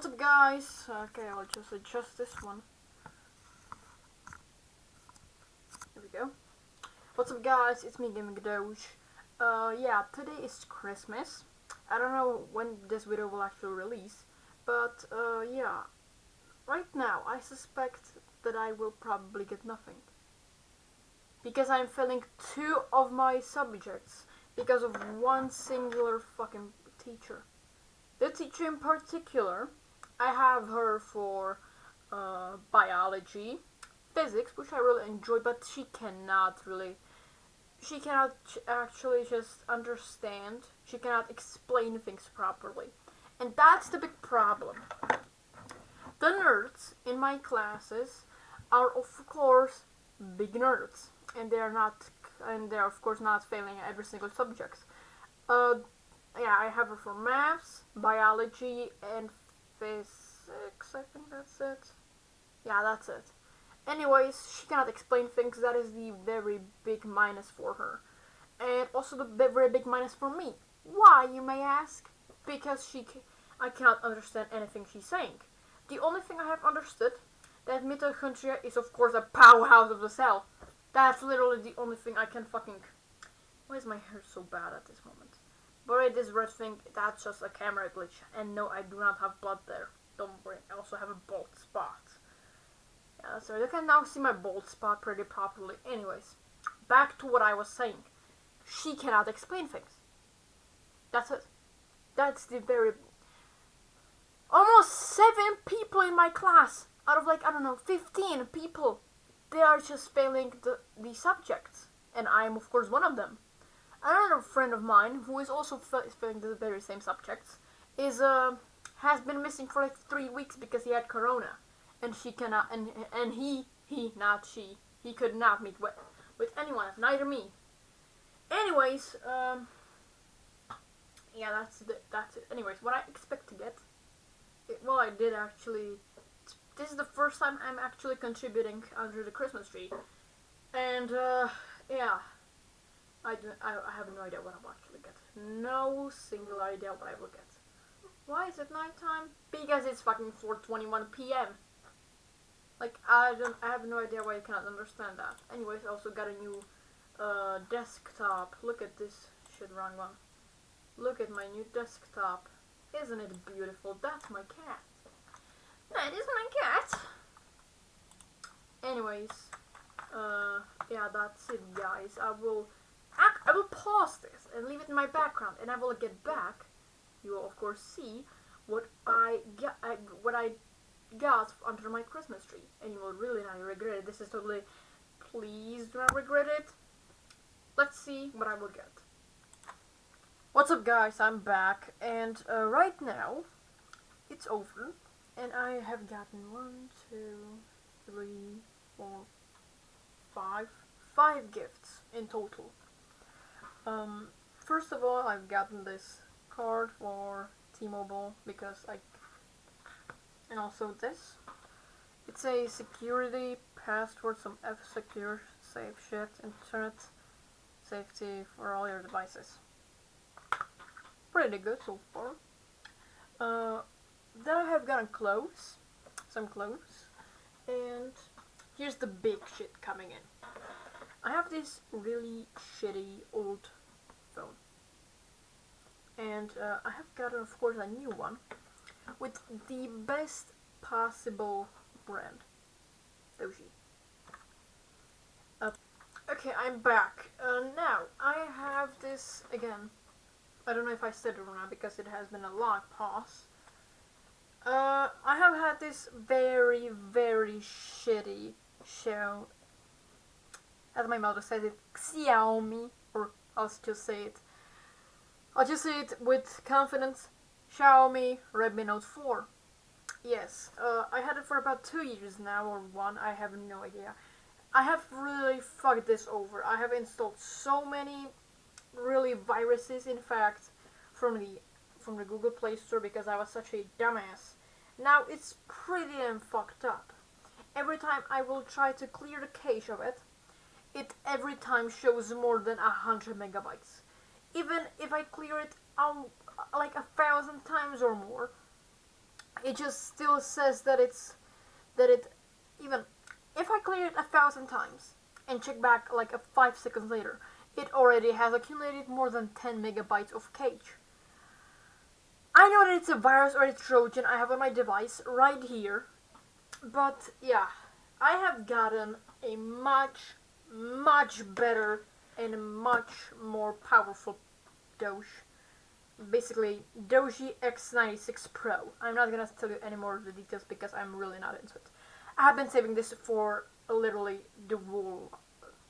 What's up guys? Okay, I'll just adjust this one. There we go. What's up guys? It's me Gaming Doge. Uh yeah, today is Christmas. I don't know when this video will actually release, but uh yeah. Right now I suspect that I will probably get nothing. Because I'm failing two of my subjects because of one singular fucking teacher. The teacher in particular, I have her for uh, biology, physics, which I really enjoy, but she cannot really, she cannot actually just understand, she cannot explain things properly. And that's the big problem. The nerds in my classes are of course big nerds, and they are not, and they are of course not failing every single subject. Uh, yeah, I have her for maths, biology, and physics. I think that's it. Yeah, that's it. Anyways, she cannot explain things. That is the very big minus for her. And also the very big minus for me. Why, you may ask? Because she, I cannot understand anything she's saying. The only thing I have understood that mitochondria is of course a powerhouse of the cell. That's literally the only thing I can fucking... Why is my hair so bad at this moment? But this red thing, that's just a camera glitch. And no, I do not have blood there. Don't worry, I also have a bald spot. Yeah, so you can now see my bald spot pretty properly. Anyways, back to what I was saying. She cannot explain things. That's it. That's the very... Almost seven people in my class, out of like, I don't know, 15 people, they are just failing the, the subjects. And I am, of course, one of them. Another friend of mine, who is also failing the very same subjects, is uh, has been missing for like three weeks because he had corona, and she cannot, and and he, he, not she, he could not meet with with anyone, neither me. Anyways, um, yeah, that's the, that's it. Anyways, what I expect to get, it, well, I did actually. This is the first time I'm actually contributing under the Christmas tree, and uh, yeah. I, do, I, I have no idea what I will actually get. No single idea what I will get. Why is it nighttime? Because it's fucking 4.21 p.m. Like, I don't, I have no idea why you cannot understand that. Anyways, I also got a new uh, desktop. Look at this. Shit, wrong one. Look at my new desktop. Isn't it beautiful? That's my cat. That is my cat. Anyways, uh, yeah, that's it, guys. I will I will pause this and leave it in my background and I will get back. You will of course see what I got, what I got under my Christmas tree and you will really not regret it. This is totally, please do not regret it. Let's see what I will get. What's up guys, I'm back and uh, right now it's over and I have gotten one, two, three, four, five, five gifts in total. Um, first of all, I've gotten this card for T-Mobile because I, and also this. It's a security password, some F-Secure, safe shit, internet safety for all your devices. Pretty good so far. Uh, then I have gotten clothes, some clothes, and here's the big shit coming in. I have this really shitty old phone. And uh, I have gotten, of course, a new one with the best possible brand. Doogee. Uh, okay, I'm back. Uh, now, I have this, again, I don't know if I said it or not because it has been a long pause. Uh, I have had this very, very shitty show as my mother says it, Xiaomi, or I'll just say it. I'll just say it with confidence, Xiaomi Redmi Note 4. Yes, uh, I had it for about two years now, or one, I have no idea. I have really fucked this over. I have installed so many really viruses, in fact, from the from the Google Play Store because I was such a dumbass. Now it's pretty damn fucked up. Every time I will try to clear the cache of it, it every time shows more than a hundred megabytes. Even if I clear it um, like a thousand times or more, it just still says that it's that it even if I clear it a thousand times and check back like a five seconds later, it already has accumulated more than 10 megabytes of cache. I know that it's a virus or a Trojan I have on my device right here, but yeah, I have gotten a much, much better and much more powerful Doge. Basically, Doogee X96 Pro. I'm not gonna tell you any more of the details because I'm really not into it. I have been saving this for literally the whole.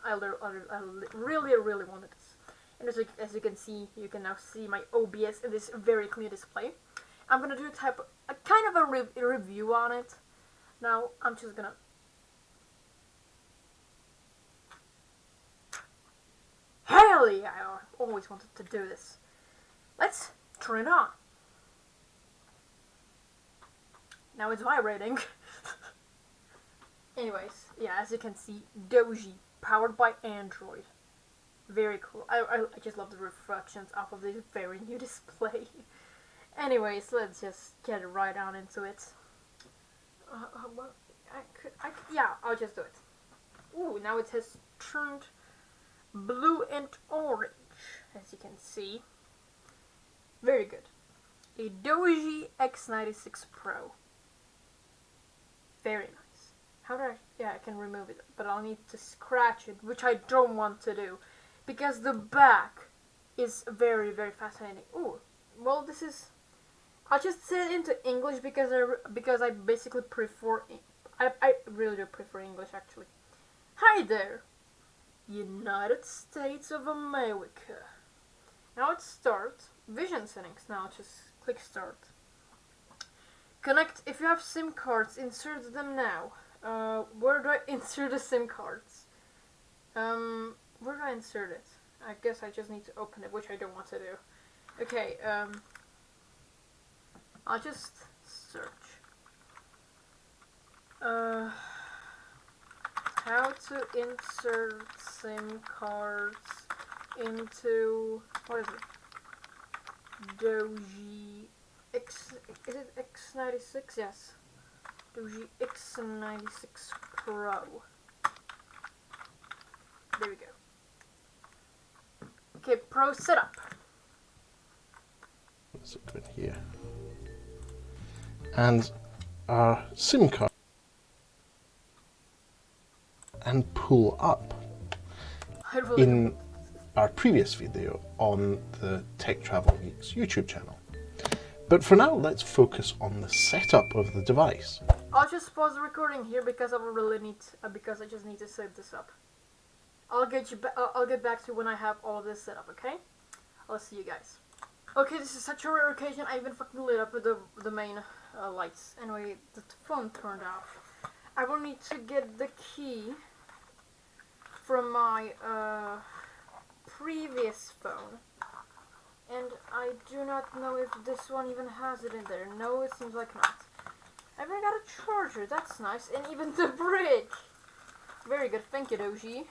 I, I really, really wanted this. And as you, as you can see, you can now see my OBS in this very clear display. I'm gonna do a type, a kind of a, re a review on it. Now, I'm just gonna Yeah, I always wanted to do this. Let's turn it on. Now it's vibrating. Anyways, yeah, as you can see, Doogee, powered by Android. Very cool. I, I, I just love the reflections off of this very new display. Anyways, let's just get right on into it. Uh, uh, well, I could, I could, yeah, I'll just do it. Ooh, now it has turned blue and orange, as you can see. Very good. A Doogee X96 Pro. Very nice. How do I... Yeah, I can remove it, but I'll need to scratch it, which I don't want to do. Because the back is very, very fascinating. Oh, well, this is... I'll just say it into English because I, because I basically prefer... I, I really do prefer English, actually. Hi there. United States of America. Now it's start. Vision settings. Now just click start. Connect. If you have SIM cards, insert them now. Uh, where do I insert the SIM cards? Um, where do I insert it? I guess I just need to open it, which I don't want to do. Okay, um, I'll just search. Uh, how to insert SIM cards into what is it? Doogee X is it X96? Yes. Doogee X96 Pro. There we go. Okay, Pro setup. Let's open here. And our SIM card and pull up Really in our previous video on the Tech Travel Geeks YouTube channel. But for now, let's focus on the setup of the device. I'll just pause the recording here because I really need, uh, because I just need to set this up. I'll get you, uh, I'll get back to you when I have all this set up, okay? I'll see you guys. Okay, this is such a rare occasion. I even fucking lit up the the main uh, lights. Anyway, the phone turned off. I will need to get the key from my uh, previous phone. And I do not know if this one even has it in there. No, it seems like not. I even got a charger, that's nice. And even the brick! Very good, thank you Doogee.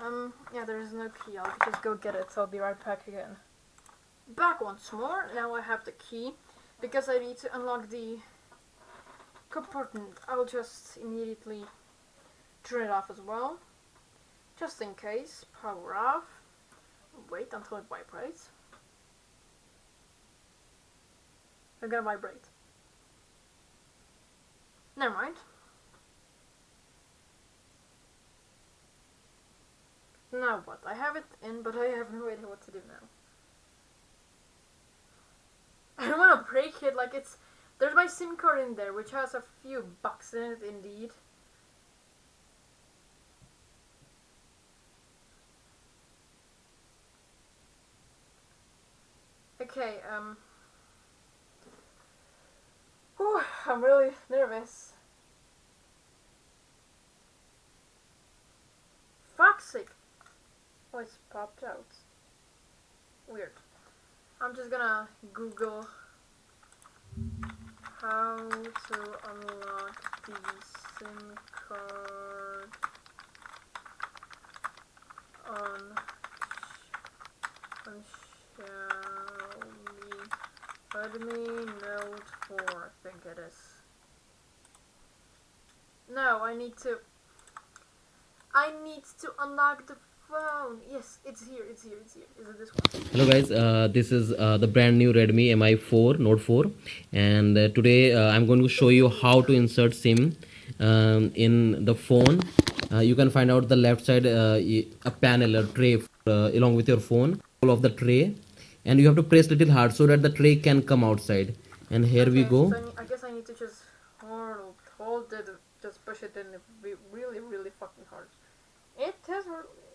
Um, yeah, there is no key. I'll just go get it. So I'll be right back again. Back once more. Now I have the key. Because I need to unlock the compartment. I'll just immediately turn it off as well. Just in case. Power off. Wait until it vibrates. It's gonna vibrate. Never mind. Now what? I have it in, but I have no idea what to do now. I don't want to break it, like it's... There's my SIM card in there, which has a few bucks in it, indeed. Okay, um... Whew, I'm really nervous. Fuck's sake! Oh, it's popped out. Weird. I'm just gonna Google how to unlock the SIM card Redmi Note 4, I think it is. No, I need to. I need to unlock the phone. Yes, it's here, it's here, it's here. Is it this one? hello guys uh, this is uh, the brand new redmi mi4 note 4 and uh, today uh, i'm going to show you how to insert sim um, in the phone uh, you can find out the left side uh, a panel a tray along with your phone all of the tray and you have to press little hard so that the tray can come outside and here we go so I, I guess I need to just hold, hold it, just push it in it be really, really fucking hard. It has,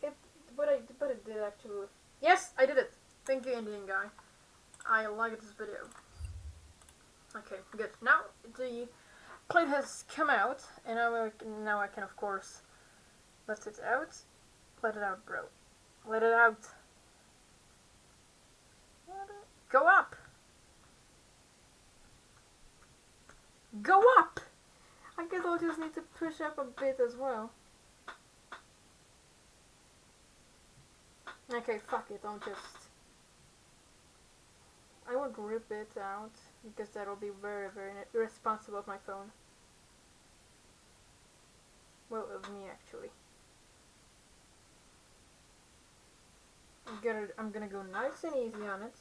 it, but I, but it did actually. Yes, I did it. Thank you, Indian guy. I like this video. Okay, good. Now the plate has come out, and now I can, now I can of course let it out. Let it out, bro. Let it out. Go up. Go up! I guess I'll just need to push up a bit as well. Okay, fuck it, I'll just... I won't rip it out, because that'll be very, very irresponsible of my phone. Well, of me, actually. I'm gonna, I'm gonna go nice and easy on it.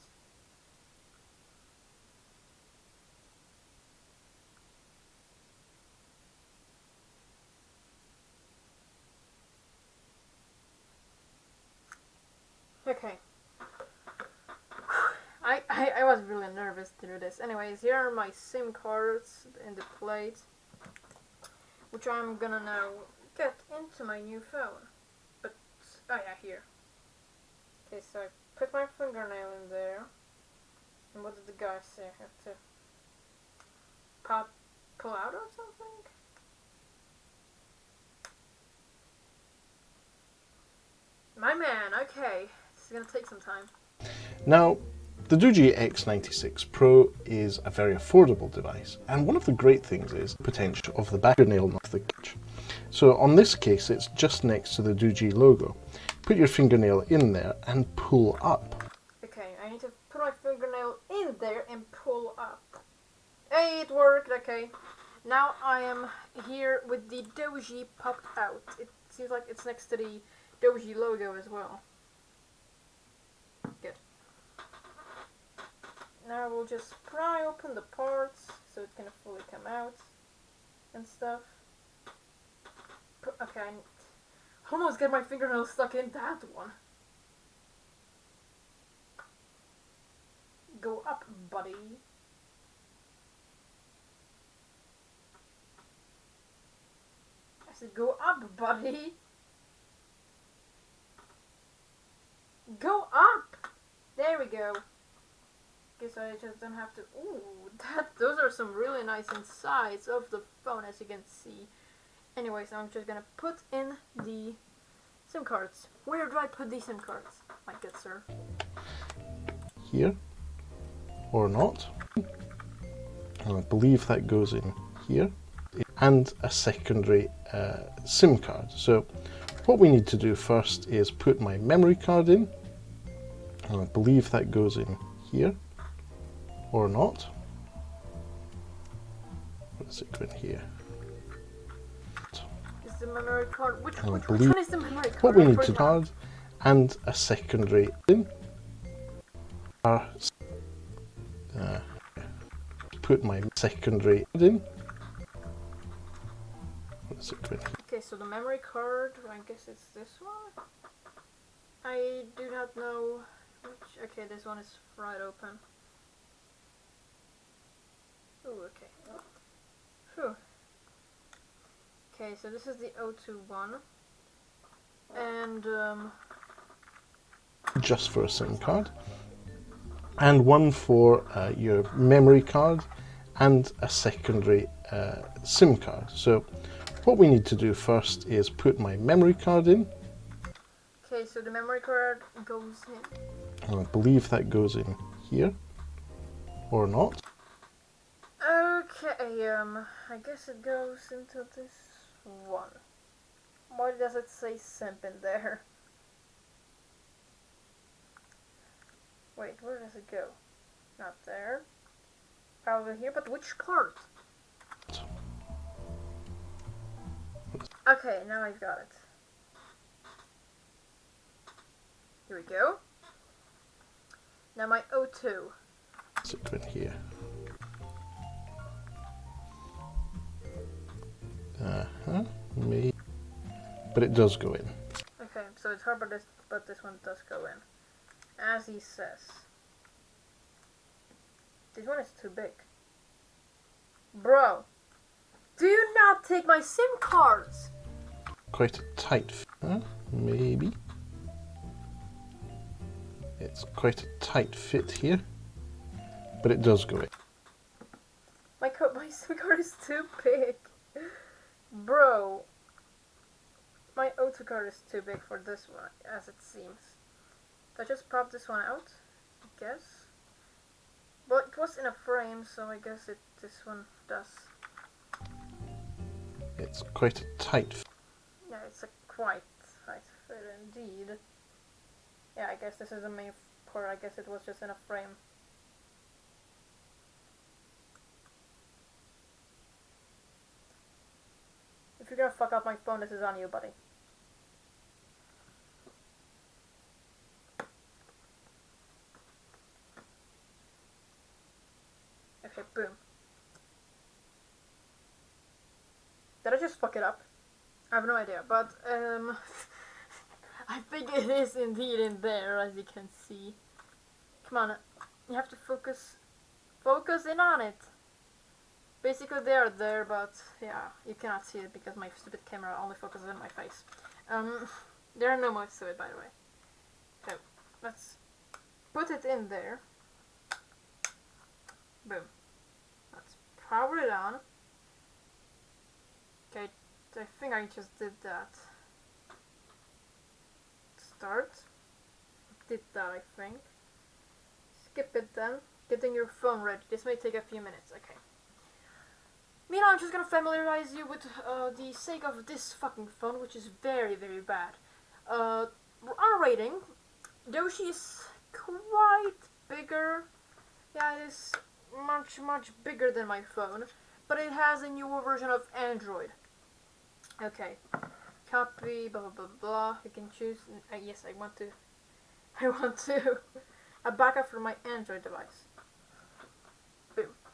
Okay. I, I, I was really nervous to do this. Anyways, here are my SIM cards in the plate, which I'm gonna now get into my new phone. But, oh yeah, here. Okay, so I put my fingernail in there. And what did the guy say? I have to pop, pull out or something? My man, okay. This is gonna take some time. Now, the Doogee X96 Pro is a very affordable device, and one of the great things is the potential of the back nail of the catch. So on this case, it's just next to the Doogee logo. Put your fingernail in there and pull up. Okay, I need to put my fingernail in there and pull up. Hey, it worked, okay. Now I am here with the Doogee popped out. It seems like it's next to the Doogee logo as well. Good. Now we'll just pry open the parts so it can fully come out and stuff. Okay, I almost get my fingernail stuck in that one. Go up, buddy. I said, go up, buddy. Go up. There we go. Guess I just don't have to. Ooh, that. Those are some really nice insides of the phone, as you can see. Anyways, I'm just gonna put in the SIM cards. Where do I put these SIM cards, my good sir? here or not. And I believe that goes in here and a secondary uh, SIM card. So what we need to do first is put my memory card in and I believe that goes in here or not. What does it go in here? The memory card? Which, I which, which one is the memory card? What we need to card and a secondary in uh, put my secondary in. What it go? Okay, so the memory card, I guess it's this one? I do not know which. Okay, this one is right open. Ooh, okay. Phew. Okay, so this is the O2 one. And, um, just for a SIM card, and one for uh, your memory card, and a secondary uh, SIM card. So, what we need to do first is put my memory card in, okay, so the memory card goes in. and I believe that goes in here, or not. Okay, um, I guess it goes into this one. Why does it say simp in there? Wait, where does it go? Not there. Probably here, but which card? Okay, now I've got it. Here we go. Now my O2. Is it in here? Uh huh. Maybe. But it does go in. Okay, so it's hard, but this, but this one does go in. As he says. This one is too big. Bro, do you not take my SIM cards? Quite a tight. Fit, huh? Maybe. It's quite a tight fit here. But it does go in. My co- my SIM card is too big. Bro, my O2 card is too big for this one, as it seems. I just pop this one out, I guess. But it was in a frame, so I guess it this one does. It's quite a tight. Fit. Yeah, it's a quite tight fit indeed. Yeah, I guess this is the main part. I guess it was just in a frame. You're gonna fuck up my phone, this is on you, buddy. Okay, boom. Did I just fuck it up? I have no idea, but um, I think it is indeed in there, as you can see. Come on, you have to focus, focus in on it. Basically, they are there, but yeah, you cannot see it because my stupid camera only focuses on my face. Um, there are no modes to it, by the way. So, let's put it in there. Boom. Let's power it on. Okay, I think I just did that. Start. Did that, I think. Skip it then. Getting your phone ready. This may take a few minutes. Okay. Meanwhile, I'm just gonna familiarize you with uh, the sake of this fucking phone, which is very, very bad. Uh, on a rating, Doshi is quite bigger. Yeah, it is much, much bigger than my phone, but it has a newer version of Android. Okay, copy, blah blah blah blah. You can choose. Uh, yes, I want to. I want to. a backup for my Android device.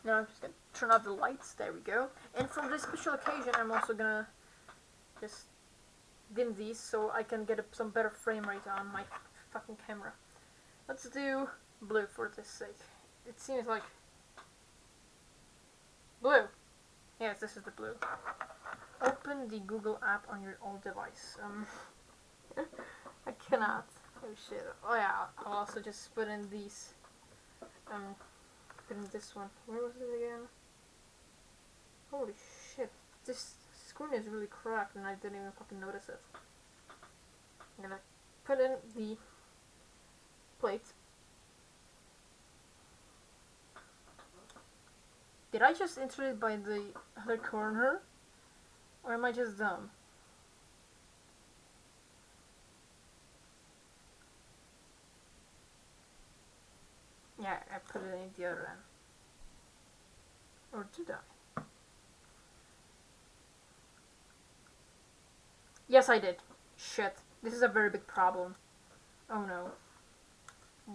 Now I'm just gonna turn off the lights. There we go. And for this special occasion, I'm also gonna just dim these so I can get a, some better frame rate on my fucking camera. Let's do blue for this sake. It seems like blue. Yes, this is the blue. Open the Google app on your old device. Um, I cannot. Oh shit. Oh yeah, I'll also just put in these. Um, in this one. Where was it again? Holy shit. This screen is really cracked and I didn't even fucking notice it. I'm gonna put in the plate. Did I just enter it by the other corner? Or am I just dumb? Yeah, I put it in the other end. Or did I? Yes, I did. Shit. This is a very big problem. Oh no.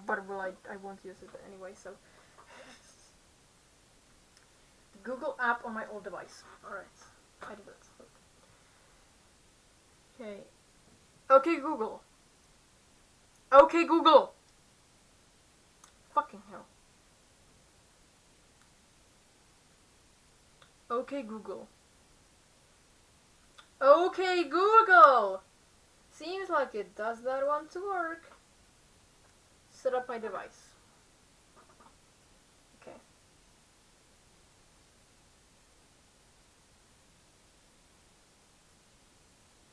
But will I I won't use it anyway, so Google app on my old device. Alright. I did it. Okay. Okay Google. Okay Google. Fucking hell. Okay Google. Okay Google. Seems like it does not want to work. Set up my device. Okay.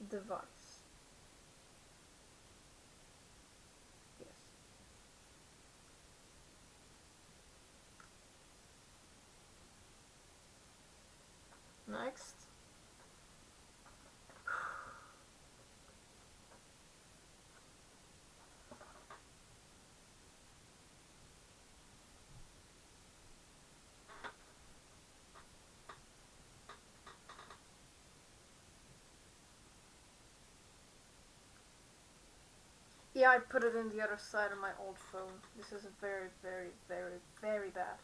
Device. Yes. Next. Yeah, I put it in the other side of my old phone. This is very, very, very, very bad.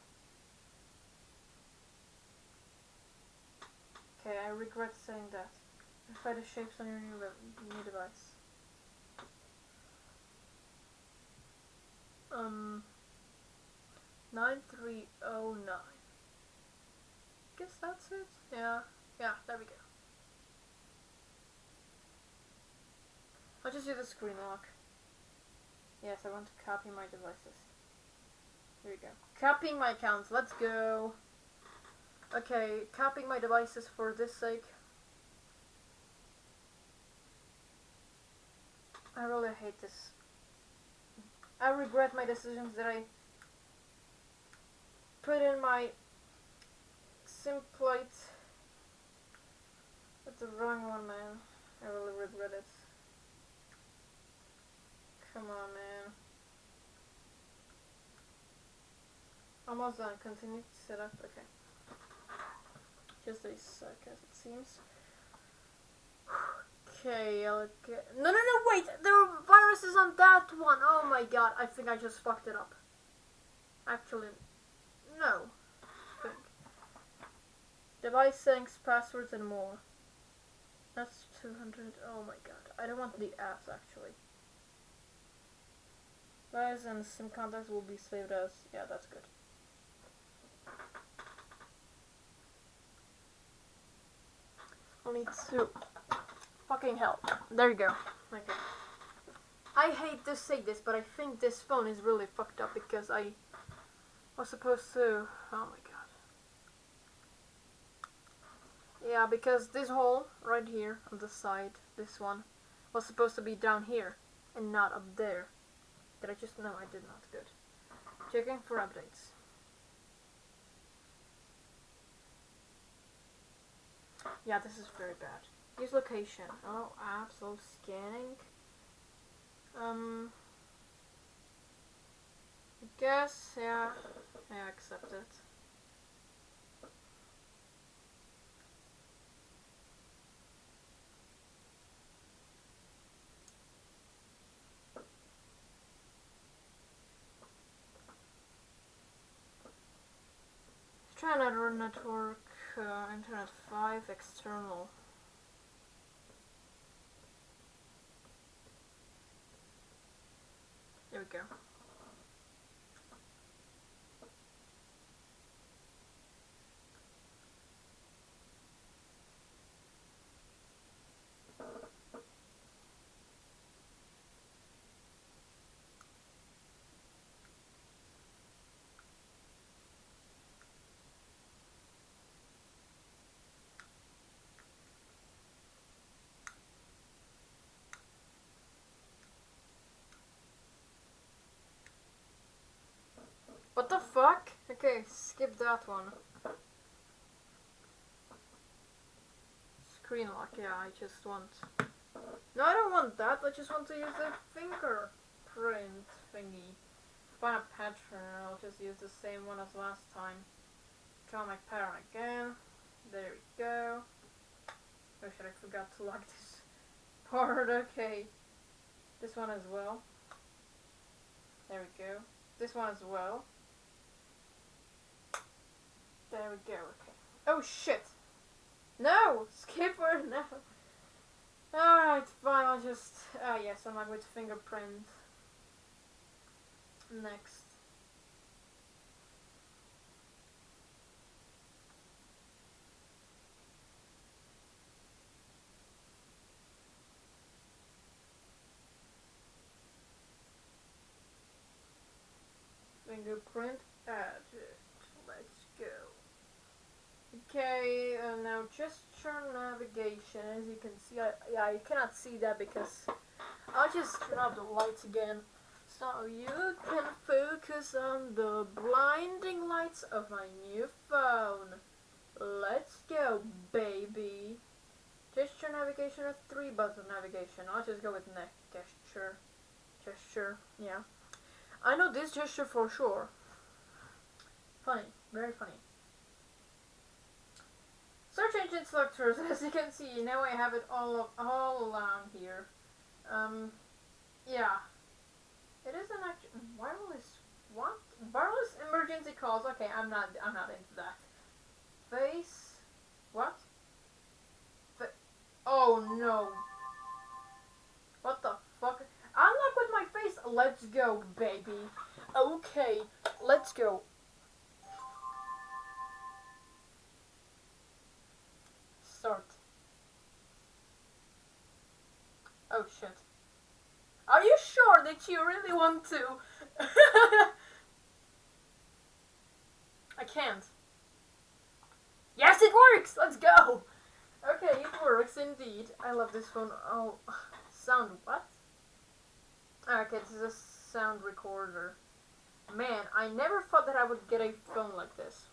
Okay, I regret saying that. Verify the shapes on your new, new device. Um, 9309. Guess that's it? Yeah, yeah, there we go. I'll just do the screen lock. Yes, I want to copy my devices. Here we go. Copying my accounts, let's go. Okay, copying my devices for this sake. I really hate this. I regret my decisions that I put in my SIM plate with the wrong one, man. I really regret it. Come on, man. Almost done. Continue to set up. Okay. Just a sec, as it seems. Okay, get... No, no, no, wait! There are viruses on that one! Oh my god, I think I just fucked it up. Actually, no. Think. Device settings, passwords, and more. That's 200. Oh my god. I don't want the apps, actually. Guys and SIM contacts will be saved as... Yeah, that's good. I'll need to... Fucking hell. There you go. Okay. I hate to say this, but I think this phone is really fucked up because I was supposed to... Oh my god. Yeah, because this hole right here on the side, this one, was supposed to be down here and not up there. Did I just... No, I did not. Good. Checking for updates. Yeah, this is very bad. Use location. Oh, absolute scanning. Um, I guess, yeah, I accept it. Another network, uh, internet 5 external. There we go. What the fuck? Okay, skip that one. Screen lock, yeah, I just want... No, I don't want that, I just want to use the fingerprint thingy. Find a pattern, I'll just use the same one as last time. Draw my pattern again. There we go. Oh shit, I forgot to lock this part, okay. This one as well. There we go. This one as well. There we go. Okay. Oh shit! No! Skipper, no! Alright, fine, I'll just... Ah yes, I'm like with fingerprint. Next. Fingerprint added. Let's go. Okay, uh, now gesture navigation. As you can see, I, yeah, you cannot see that because I'll just turn off the lights again. So you can focus on the blinding lights of my new phone. Let's go, baby. Gesture navigation or three button navigation. I'll just go with neck gesture. Gesture, yeah. I know this gesture for sure. Funny, very funny. Search engine selectors, as you can see, now I have it all all along here. Um, yeah, It is an actually wireless. What? Wireless emergency calls. Okay, I'm not. I'm not into that. Face. What? Oh no. What the fuck? Unlock with my face. Let's go, baby. Okay, let's go. Oh shit. Are you sure that you really want to? I can't. Yes, it works! Let's go! Okay, it works indeed. I love this phone. Oh, sound what? Ah, okay, this is a sound recorder. Man, I never thought that I would get a phone like this.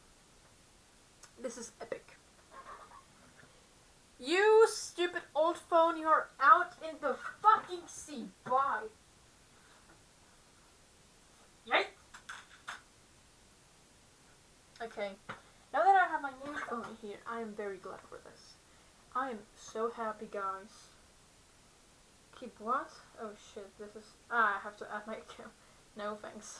This is epic. You stupid old phone, you're out in the fucking sea. Bye. Yay! Okay, now that I have my new phone here, I am very glad for this. I am so happy, guys. Keep what? Oh shit, this is. Ah, I have to add my account. No thanks.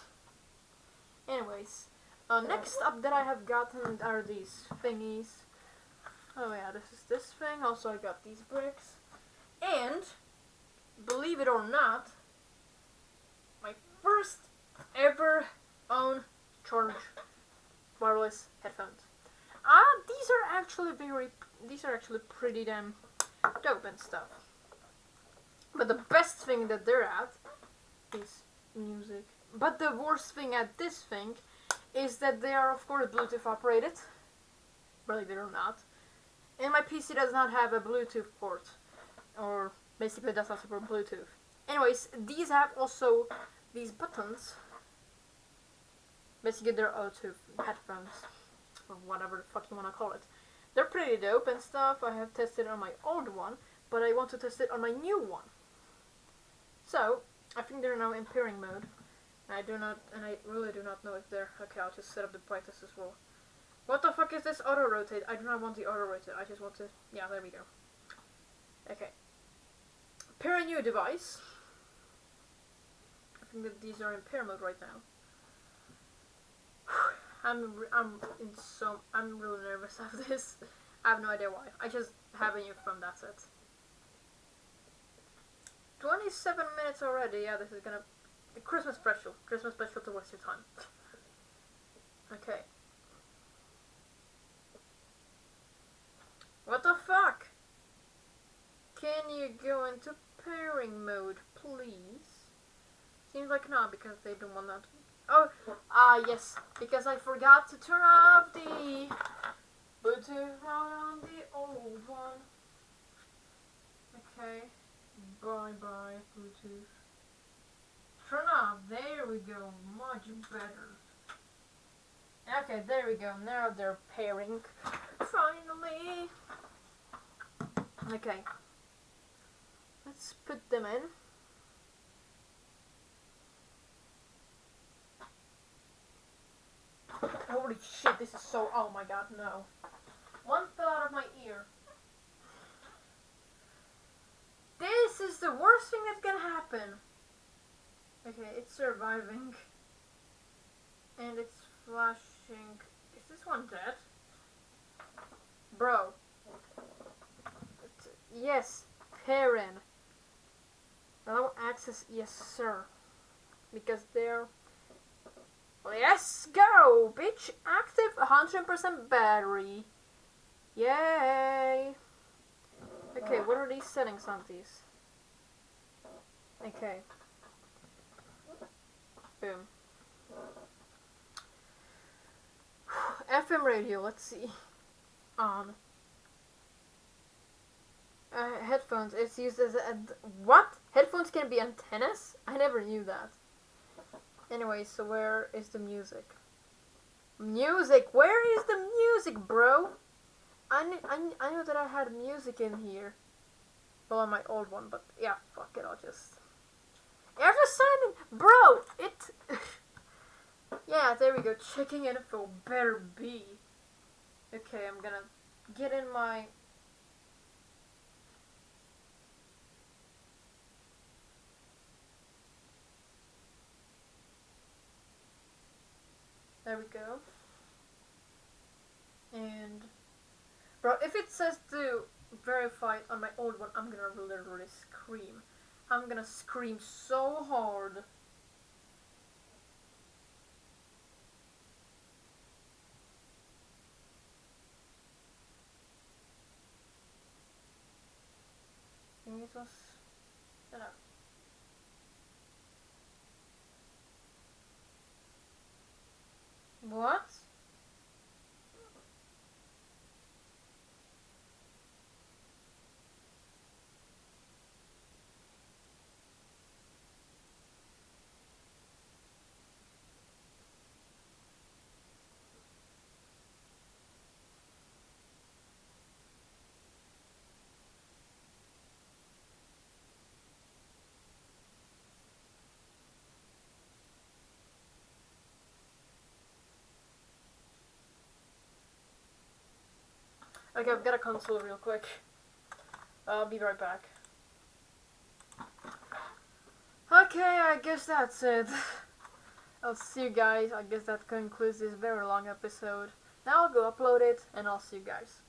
Anyways, uh, next up that I have gotten are these thingies. Oh yeah, this is this thing. Also, I got these bricks. And, believe it or not, my first ever own charge wireless headphones. Ah, these are actually very, these are actually pretty damn dope and stuff. But the best thing that they're at is music. But the worst thing at this thing is that they are of course Bluetooth operated. Believe it or not. And my PC does not have a Bluetooth port. Or basically does not support Bluetooth. Anyways, these have also these buttons. Basically they're Bluetooth headphones. Or whatever the fuck you wanna call it. They're pretty dope and stuff. I have tested on my old one, but I want to test it on my new one. So, I think they're now in pairing mode. I do not, and I really do not know if they're, okay, I'll just set up the brightness as well. What the fuck is this auto rotate? I do not want the auto rotate, I just want to, yeah, there we go. Okay. Pair a new device. I think that these are in pair mode right now. I'm, I'm in so, I'm really nervous of this. I have no idea why. I just have a new phone, that's it. 27 minutes already. Yeah, this is gonna Christmas special. Christmas special to waste your time. Okay. What the fuck? Can you go into pairing mode, please? Seems like not because they don't want that. Oh, ah yes, because I forgot to turn off the Bluetooth on the old one. Okay. Bye bye, Bluetooth. Turn off. There we go. Much better. Okay, there we go. Now they're pairing. Finally. Okay. Let's put them in. Holy shit, this is so. Oh my god, no. One fell out of my ear. This is the worst thing that's gonna happen. Okay, it's surviving. And it's Is this one dead? Bro. Yes, Perrin. Allow access, yes sir. Because they're... Let's go, bitch! Active 100% battery. Yay! Okay, what are these settings on these? Okay. Boom. FM radio, let's see. On. Uh, headphones, it's used as a... What? Headphones can be antennas? I never knew that. Anyway, so where is the music? Music! Where is the music, bro? I, I, I know that I had music in here. Well, on my old one, but yeah, fuck it, I'll just... Ever Simon, bro, it... Yeah, there we go. Checking info better be. Okay, I'm gonna get in my... There we go. And... Bro, if it says to verify it on my old one, I'm gonna literally scream. I'm gonna scream so hard. Was set up. What? Okay, I've got a console real quick. I'll be right back. Okay, I guess that's it. I'll see you guys. I guess that concludes this very long episode. Now I'll go upload it and I'll see you guys.